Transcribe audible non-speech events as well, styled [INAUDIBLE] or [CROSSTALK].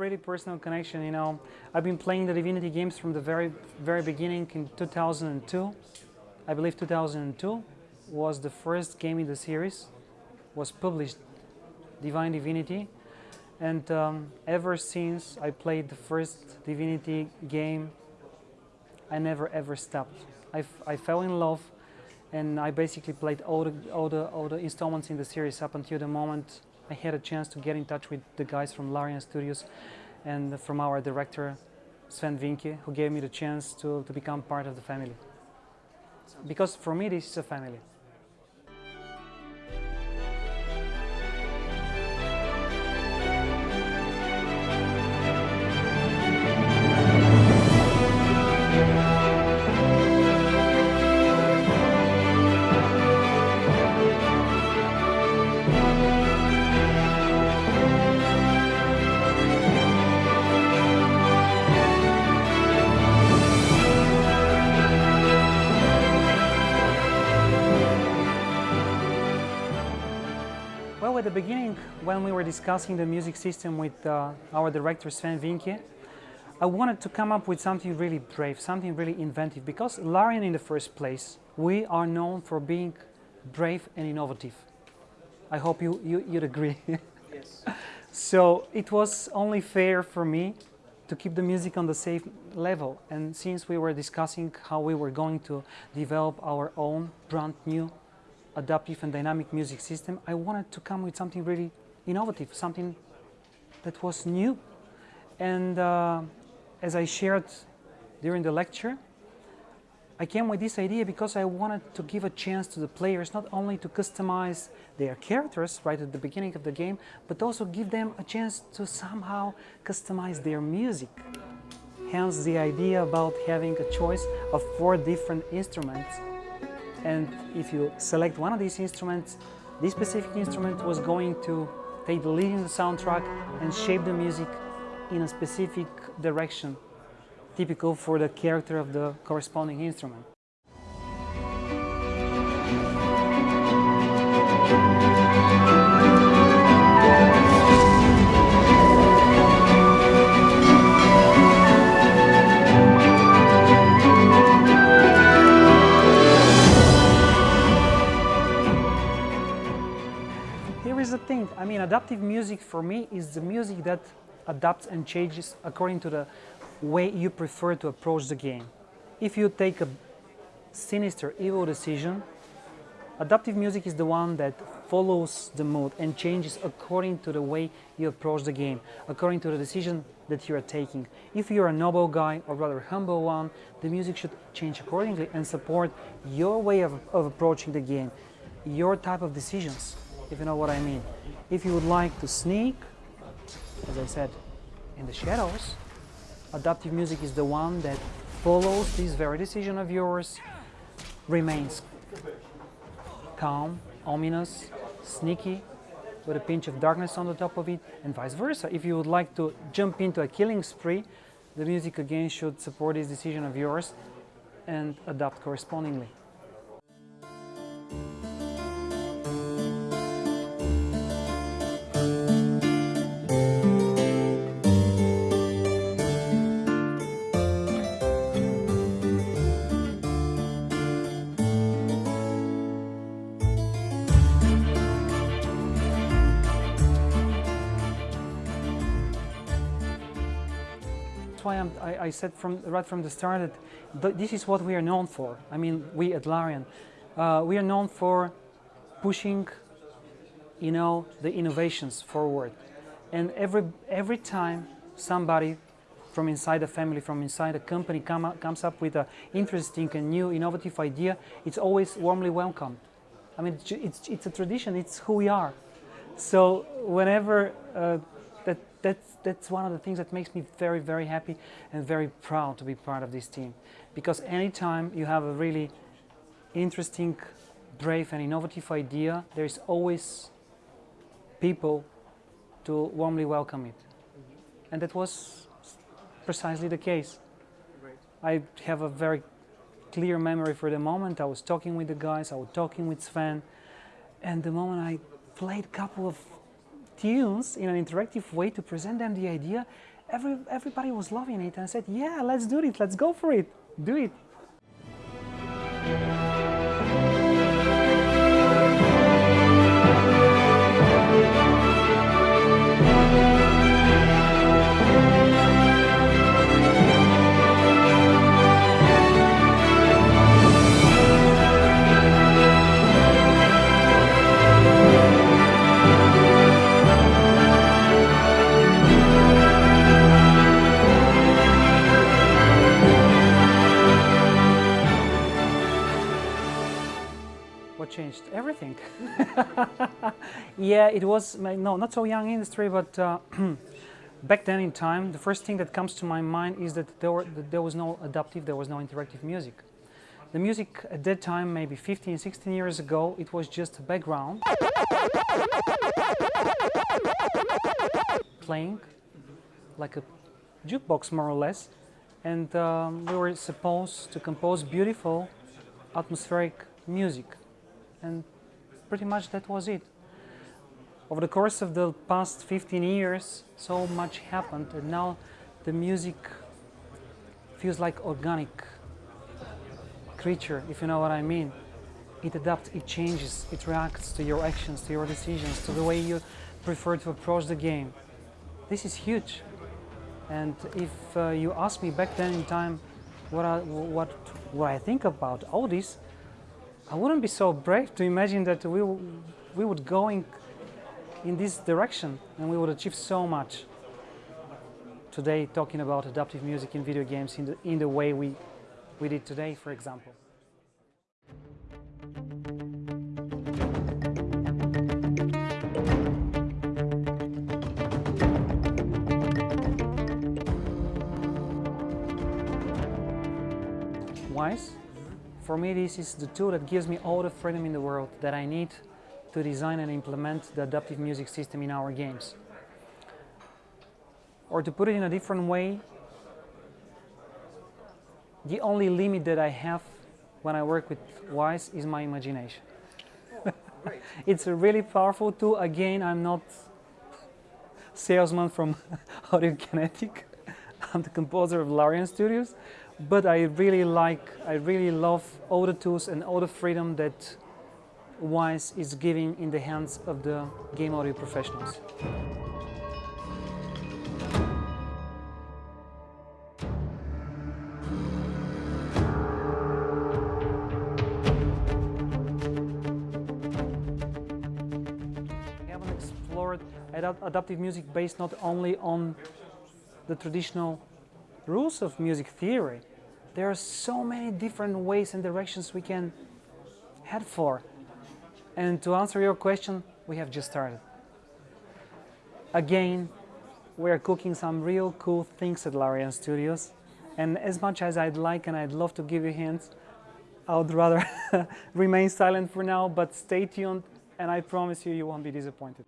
pretty personal connection, you know. I've been playing the Divinity games from the very, very beginning in 2002. I believe 2002 was the first game in the series, was published, Divine Divinity. And um, ever since I played the first Divinity game, I never ever stopped. I, I fell in love and I basically played all the, all, the, all the installments in the series up until the moment I had a chance to get in touch with the guys from Larian Studios and from our director Swen Vincke, who gave me the chance to, to become part of the family. Because for me, this is a family. Well, at the beginning, when we were discussing the music system with uh, our director Swen Vincke, I wanted to come up with something really brave, something really inventive, because Larian in the first place, we are known for being brave and innovative. I hope you, you, you'd agree. [LAUGHS] Yes. so it was only fair for me to keep the music on the same level. And since we were discussing how we were going to develop our own brand new adaptive and dynamic music system, I wanted to come with something really innovative, something that was new. And uh, as I shared during the lecture, I came with this idea because I wanted to give a chance to the players not only to customize their characters right at the beginning of the game, but also give them a chance to somehow customize their music. Hence the idea about having a choice of four different instruments and if you select one of these instruments, this specific instrument was going to take the lead in the soundtrack and shape the music in a specific direction, typical for the character of the corresponding instrument. Thing, I mean adaptive music for me is the music that adapts and changes according to the way you prefer to approach the game. If you take a sinister, evil decision, adaptive music is the one that follows the mood and changes according to the way you approach the game, according to the decision that you are taking. If you're a noble guy or rather humble one, the music should change accordingly and support your way of, of approaching the game, your type of decisions, if you know what I mean. If you would like to sneak, as I said, in the shadows, adaptive music is the one that follows this very decision of yours, remains calm, ominous, sneaky, with a pinch of darkness on the top of it, and vice versa. If you would like to jump into a killing spree, the music again should support this decision of yours and adapt correspondingly. Why I, I said from right from the start that th this is what we are known for. I mean, we at Larian, uh, we are known for pushing, you know, the innovations forward. And every every time somebody from inside the family, from inside the company come comes up with an interesting and new innovative idea, it's always warmly welcomed. I mean, it's, it's, it's a tradition, it's who we are. So whenever, uh, that, that's, that's one of the things that makes me very, very happy and very proud to be part of this team. Because anytime you have a really interesting, brave and innovative idea, there is always people to warmly welcome it. And that was precisely the case. I have a very clear memory for the moment. I was talking with the guys, I was talking with Swen, and the moment I played a couple of tunes in an interactive way to present them the idea, every, everybody was loving it and said, yeah, let's do it, let's go for it, do it. Yeah, it was, no, not so young industry, but uh, [CLEARS THROAT] back then in time, the first thing that comes to my mind is that there, were, that there was no adaptive, there was no interactive music. The music at that time, maybe 15, 16 years ago, it was just a background. Playing like a jukebox more or less. And um, we were supposed to compose beautiful atmospheric music and pretty much that was it. Over the course of the past 15 years, so much happened and now the music feels like organic creature, if you know what I mean. It adapts, it changes, it reacts to your actions, to your decisions, to the way you prefer to approach the game. This is huge. And if uh, you ask me back then in time what I, what, what I think about all this, I wouldn't be so brave to imagine that we, we would go in, this direction and we would achieve so much. Today, talking about adaptive music in video games in the, in the way we, we did today, for example. Wwise for me, this is the tool that gives me all the freedom in the world that I need to design and implement the adaptive music system in our games. Or to put it in a different way, the only limit that I have when I work with Wwise is my imagination. Oh, [LAUGHS] it's a really powerful tool. Again, I'm not salesman from [LAUGHS] Audiokinetic. [LAUGHS] I'm the composer of Larian Studios, but I really like, I really love all the tools and all the freedom that Wwise is giving in the hands of the game audio professionals. We haven't explored adaptive music based not only on the traditional rules of music theory, there are so many different ways and directions we can head for. And to answer your question, we have just started. Again, we are cooking some real cool things at Larian Studios. And as much as I'd like and I'd love to give you hints, I would rather [LAUGHS] remain silent for now, but stay tuned and I promise you, you won't be disappointed.